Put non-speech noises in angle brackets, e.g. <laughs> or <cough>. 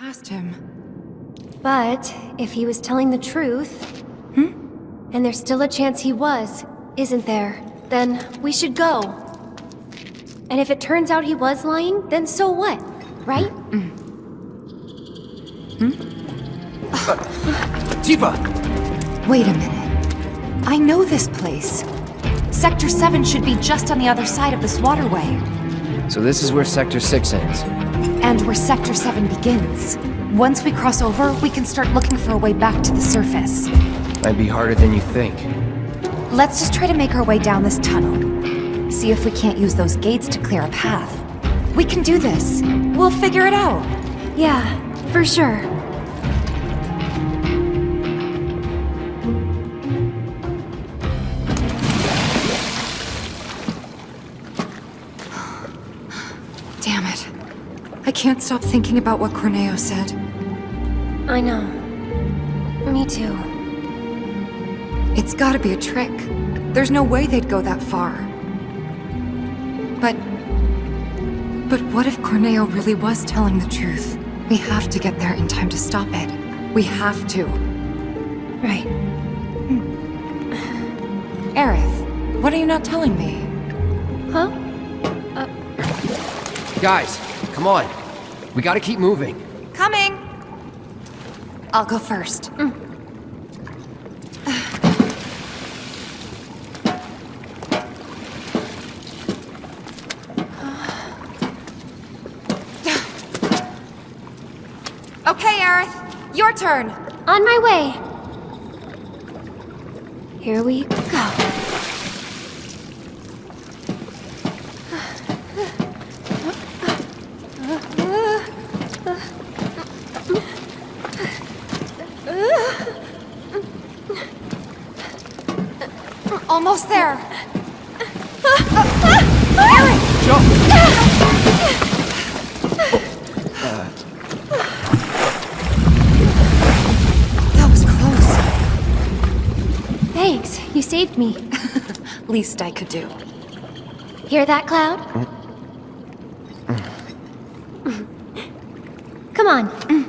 past him. But if he was telling the truth, Hmm? and there's still a chance he was, isn't there? Then we should go. And if it turns out he was lying, then so what? Right? Mm. Mm. Hmm? Tifa! Wait a minute. I know this place. Sector 7 should be just on the other side of this waterway. So this is where Sector 6 ends. And where Sector 7 begins. Once we cross over, we can start looking for a way back to the surface. Might be harder than you think. Let's just try to make our way down this tunnel. See if we can't use those gates to clear a path. We can do this. We'll figure it out. Yeah, for sure. Can't stop thinking about what Corneo said. I know. Me too. It's gotta be a trick. There's no way they'd go that far. But... But what if Corneo really was telling the truth? We have to get there in time to stop it. We have to. Right. Aerith, what are you not telling me? Huh? Uh... Guys, come on. We gotta keep moving. Coming! I'll go first. Mm. <sighs> okay, Aerith, your turn. On my way. Here we go. Almost there. Jump! That was close. Thanks, you saved me. <laughs> Least I could do. Hear that, Cloud? Mm. Come on.